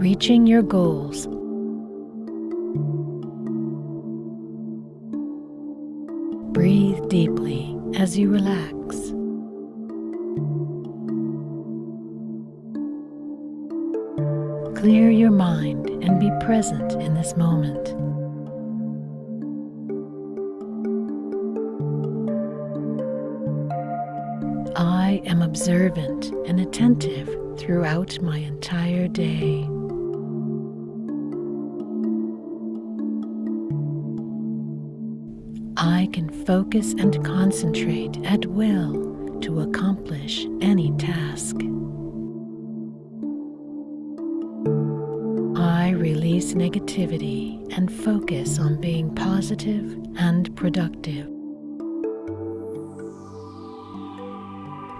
reaching your goals. Breathe deeply as you relax. Clear your mind and be present in this moment. I am observant and attentive throughout my entire day. I can focus and concentrate at will to accomplish any task. I release negativity and focus on being positive and productive.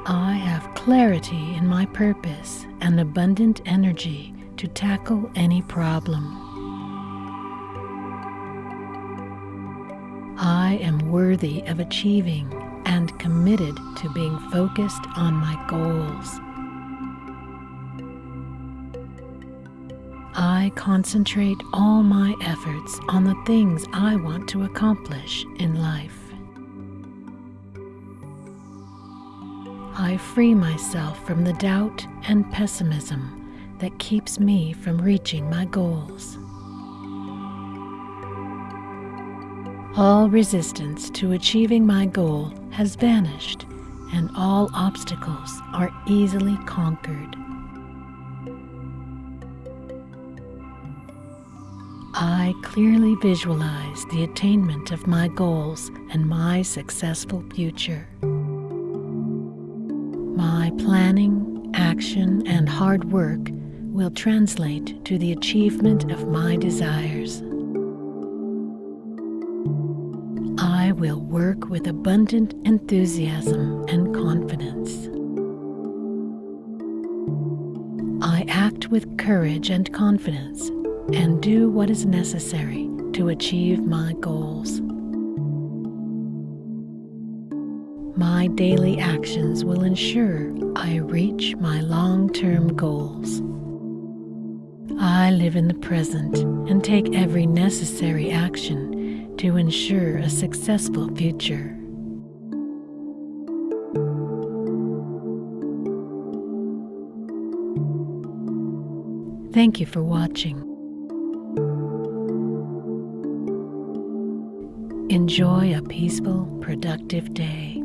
I have clarity in my purpose and abundant energy to tackle any problem. I am worthy of achieving and committed to being focused on my goals. I concentrate all my efforts on the things I want to accomplish in life. I free myself from the doubt and pessimism that keeps me from reaching my goals. All resistance to achieving my goal has vanished and all obstacles are easily conquered. I clearly visualize the attainment of my goals and my successful future. My planning, action, and hard work will translate to the achievement of my desires. I will work with abundant enthusiasm and confidence. I act with courage and confidence and do what is necessary to achieve my goals. My daily actions will ensure I reach my long-term goals. I live in the present and take every necessary action to ensure a successful future. Thank you for watching. Enjoy a peaceful, productive day.